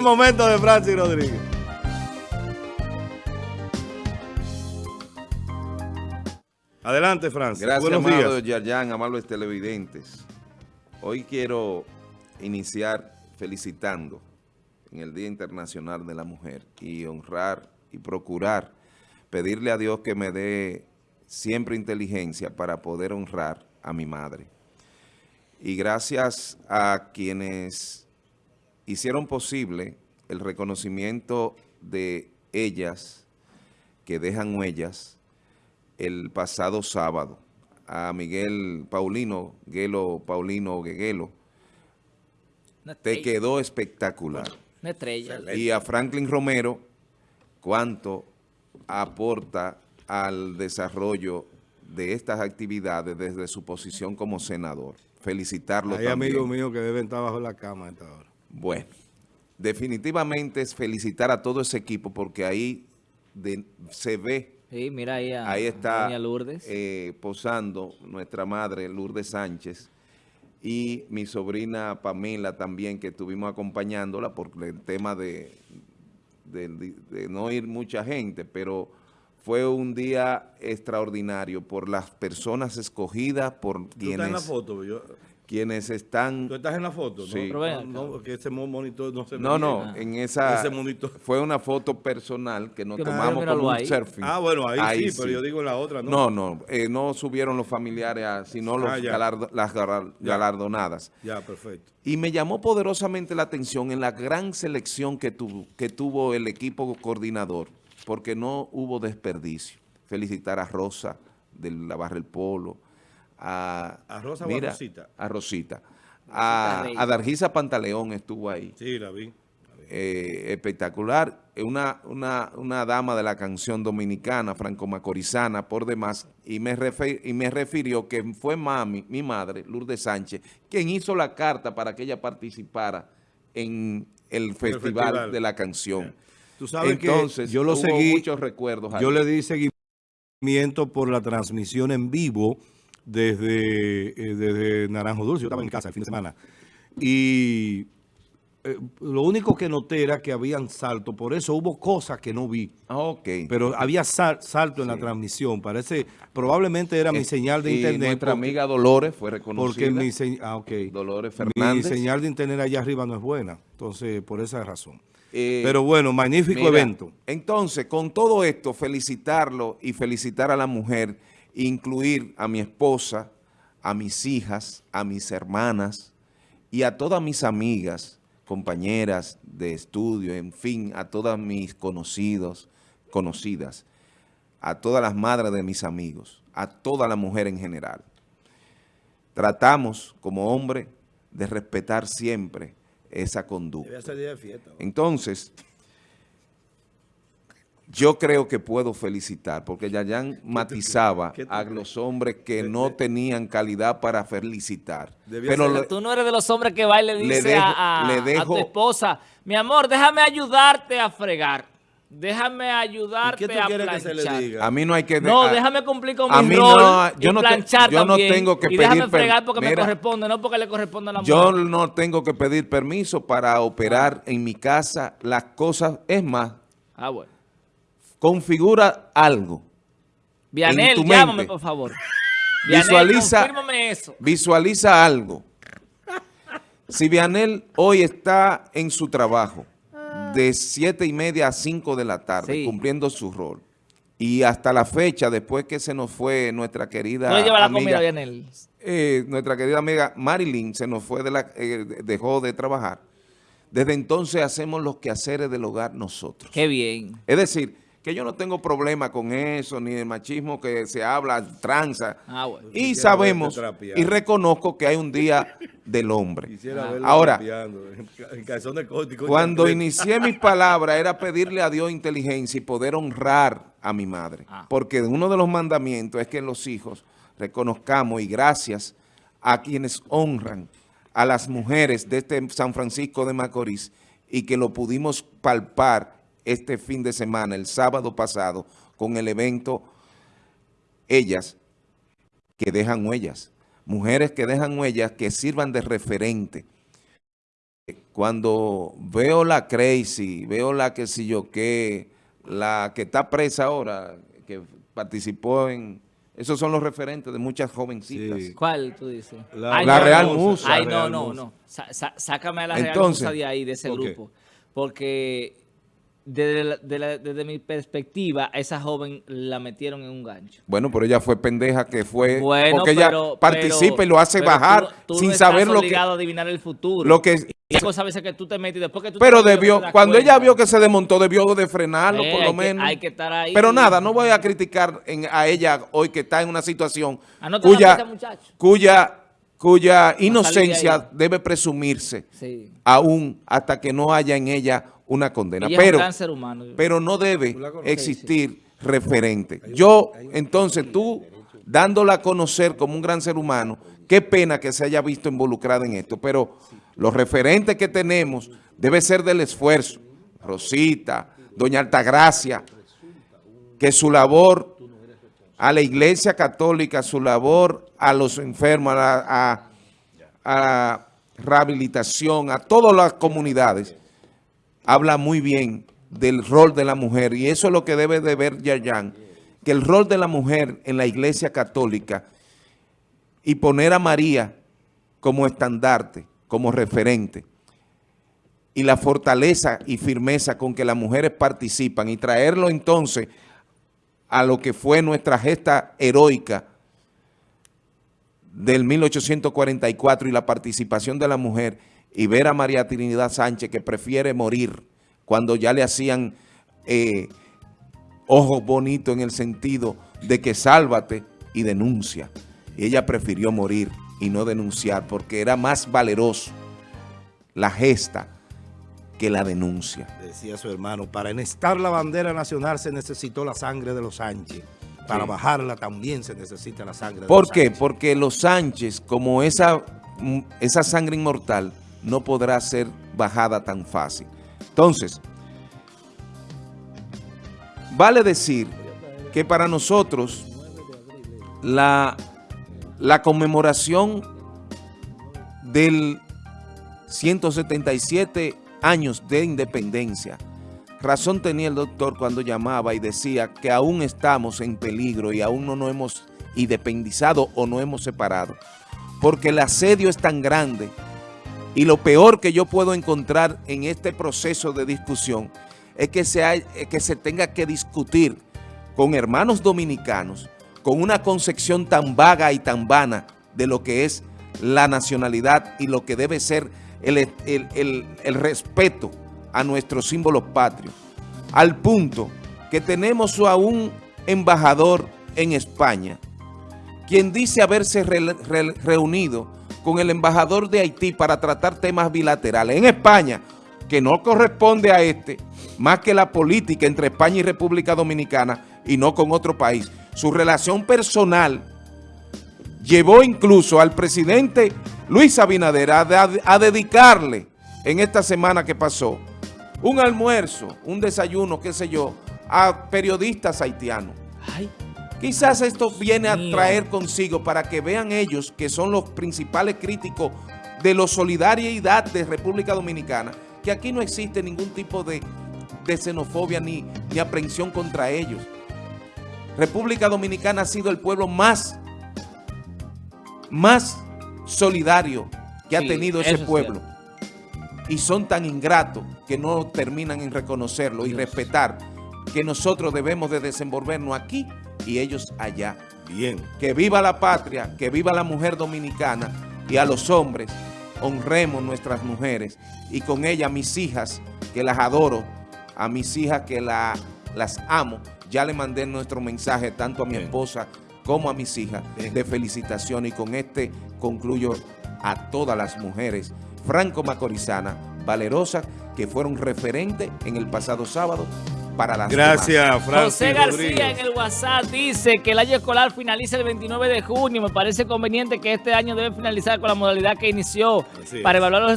momento de Francis Rodríguez. Adelante, Francis. Gracias, Buenos amado días. Yarjan, amables televidentes. Hoy quiero iniciar felicitando en el Día Internacional de la Mujer y honrar y procurar pedirle a Dios que me dé siempre inteligencia para poder honrar a mi madre. Y gracias a quienes hicieron posible el reconocimiento de ellas, que dejan huellas, el pasado sábado, a Miguel Paulino, Guelo Paulino Gueguelo, te quedó espectacular. Una estrella. Y a Franklin Romero, cuánto aporta al desarrollo de estas actividades desde su posición como senador. Felicitarlo Hay también. amigos míos que deben estar bajo la cama a esta hora. Bueno, definitivamente es felicitar a todo ese equipo porque ahí de- se ve, Sí, mira ahí a ahí está Doña Lourdes. eh, posando nuestra madre Lourdes Sánchez y mi sobrina Pamela también que estuvimos acompañándola por el tema de, de- de no ir mucha gente, pero fue un día extraordinario por las personas escogidas, por Tú estás en la quienes, foto. yo- quienes están... Tú estás en la foto, ¿no? Sí. Pero ven No, no, que ese mo- monitor no se No, no, en esa Ese monitor. fue una foto personal que nos Que tomamos como un ahí. surfing. Ah, bueno, ahí, sí, pero yo digo la otra, ¿no? No, no, eh, no subieron los familiares, a- sino los Ah, las Ya. galardonadas. Ya, perfecto. Y me llamó poderosamente la atención en la gran selección que, tuvo que tuvo el equipo coordinador, porque no hubo desperdicio. Felicitar a Rosa de la Barra El Polo, a, ¿A Rosa o a Rosita? A Rosita. A, Dargisa Pantaleón estuvo ahí Sí, la vi. eh, espectacular, eh, una, una, una dama de la canción dominicana, franco-macorizana, por demás, y me, y me refirió que fue mami, mi madre, Lourdes Sánchez, quien hizo la carta para que ella participara en el festival, festival. de la canción. Tú sabes Entonces, que yo lo hubo seguí, muchos recuerdos ahí. yo le di seguimiento por la transmisión en vivo desde, eh, desde Naranjo Dulce. Yo estaba en mi casa el fin de semana. Y eh, lo único que noté era que habían salto. Por eso hubo cosas que no vi. Ah, ok. Pero había sal- salto en la transmisión. Parece, probablemente era mi señal de y internet. nuestra porque- amiga Dolores fue reconocida. Porque mi, se- ah, ok. Dolores mi Fernández. señal de internet allá arriba no es buena. Entonces, por esa razón. Eh, Pero bueno, magnífico Mira, evento. Entonces, con todo esto, felicitarlo y felicitar a la mujer, incluir a mi esposa, a mis hijas, a mis hermanas y a todas mis amigas, compañeras de estudio, en fin, a todas mis conocidos, conocidas, a todas las madres de mis amigos, a toda la mujer en general. Tratamos, como hombre, de respetar siempre esa conducta. Entonces, yo creo que puedo felicitar, porque Yayan matizaba qué a los hombres que no tenían calidad para felicitar. Pero ser- le- Tú no eres de los hombres que va y le Le dice dejo- a, a- le a tu esposa, mi amor, déjame ayudarte a fregar. Déjame ¿Y ayudarte qué tú a quieres que se le planchar. diga? a mí no hay que... No, a- déjame cumplir con mi rol no, yo y no te- planchar yo no tengo que y déjame pedir fregar porque Mira, me corresponde, no porque le corresponde a la Yo mujer. no tengo que pedir permiso para operar en mi casa las cosas. Es más, Ah, bueno. Configura algo. Vianel, llámame, por favor. Vianel, Visualiza- eso. Visualiza algo. Si Vianel hoy está en su trabajo de siete y media a 5 de la tarde, Sí. cumpliendo su rol, y hasta la fecha, después que se nos fue nuestra querida No le lleva la amiga, comida, Vianel. eh, nuestra querida amiga Marilyn se nos fue de la, eh, dejó de trabajar, desde entonces hacemos los quehaceres del hogar nosotros. Qué bien. Es decir, que yo no tengo problema con eso, ni el machismo que se habla, tranza. Ah, bueno. Y Quisiera sabemos y reconozco que hay un día del hombre. Quisiera verlo Ahora, cuando inicié mis palabras era pedirle a Dios inteligencia y poder honrar a mi madre. Ah. Porque uno de los mandamientos es que los hijos reconozcamos y gracias a quienes honran a las mujeres de este San Francisco de Macorís y que lo pudimos palpar este fin de semana, el sábado pasado, con el evento Ellas que dejan huellas. Mujeres que dejan huellas que sirvan de referente cuando veo la Crazy, veo la que si yo qué, la que está presa ahora, que participó en... Esos son los referentes de muchas jovencitas. Sí. ¿Cuál tú dices? La- Ay, la no, Real. Musa. Ay, no, no, no. Sa- sa- sácame a la Real Musa de ahí, de ese grupo. Porque desde, la- de la- desde mi perspectiva, esa joven la metieron en un gancho. Bueno, pero ella fue pendeja que fue... Bueno, porque ella pero- participa pero- y lo hace bajar tú- tú sin no estás saber lo que... a adivinar el futuro. Lo que cosas a veces que tú te metes después que tú pero debió, te cuando ella vio que se desmontó, debió de frenarlo Eh, por hay lo que- menos. hay que estar ahí. Pero nada, no voy a criticar en- a ella hoy que está en una situación cuya, cuya, cuya inocencia debe presumirse Sí. aún hasta que no haya en ella una condena. Ella es pero, un gran ser humano. pero no debe existir referente. Yo, entonces, tú dándola a conocer como un gran ser humano, qué pena que se haya visto involucrada en esto, pero los referentes que tenemos debe ser del esfuerzo. Rosita, Doña Altagracia, que su labor a la Iglesia Católica, su labor a los enfermos, a, la- a- a rehabilitación, a todas las comunidades, habla muy bien del rol de la mujer y eso es lo que debe de ver Yayan, que el rol de la mujer en la iglesia católica y poner a María como estandarte, como referente y la fortaleza y firmeza con que las mujeres participan y traerlo entonces a lo que fue nuestra gesta heroica del 1844 y la participación de la mujer y ver a María Trinidad Sánchez que prefiere morir cuando ya le hacían eh, ojos bonitos en el sentido de que sálvate y denuncia. Y ella prefirió morir y no denunciar porque era más valeroso la gesta que la denuncia. Decía su hermano, para enestar la bandera nacional se necesitó la sangre de los Sánchez. Para Sí. bajarla también se necesita la sangre de ¿Por los qué? Sánchez. Porque los Sánchez, como esa, mm, esa sangre inmortal, no podrá ser bajada tan fácil. Entonces, vale decir que para nosotros la, la conmemoración del 177 años de independencia, razón tenía el doctor cuando llamaba y decía que aún estamos en peligro y aún no nos hemos independizado o no hemos separado, porque el asedio es tan grande y lo peor que yo puedo encontrar en este proceso de discusión es que se, es que se tenga que discutir con hermanos dominicanos con una concepción tan vaga y tan vana de lo que es la nacionalidad y lo que debe ser el, el- el- el respeto a nuestros símbolos patrios, al punto que tenemos a un embajador en España, quien dice haberse re- re- reunido con el embajador de Haití para tratar temas bilaterales en España, que no corresponde a este, más que la política entre España y República Dominicana y no con otro país. Su relación personal llevó incluso al presidente Luis Abinader a, de- a dedicarle en esta semana que pasó un almuerzo, un desayuno, qué sé yo, a periodistas haitianos. Ay, Quizás esto viene a traer consigo para que vean ellos que son los principales críticos de la solidaridad de República Dominicana, que aquí no existe ningún tipo de, de xenofobia ni, ni aprehensión contra ellos. República Dominicana ha sido el pueblo más, más solidario que ha tenido ese es pueblo. Y son tan ingratos que no terminan en reconocerlo y respetar que nosotros debemos de desenvolvernos aquí y ellos allá. Bien. Que viva la patria, que viva la mujer dominicana y a los hombres honremos nuestras mujeres y con ella mis hijas que las adoro, a mis hijas que la- las amo. Ya le mandé nuestro mensaje tanto a mi Bien. esposa como a mis hijas Bien. de felicitación y con este concluyo a todas las mujeres franco macorizanas, valerosas, que fueron referentes en el pasado sábado para las demás. Gracias, Francis José García Rodríguez. en el WhatsApp dice que el año escolar finaliza el 29 de junio. Me parece conveniente que este año debe finalizar con la modalidad que inició Así es. para evaluar los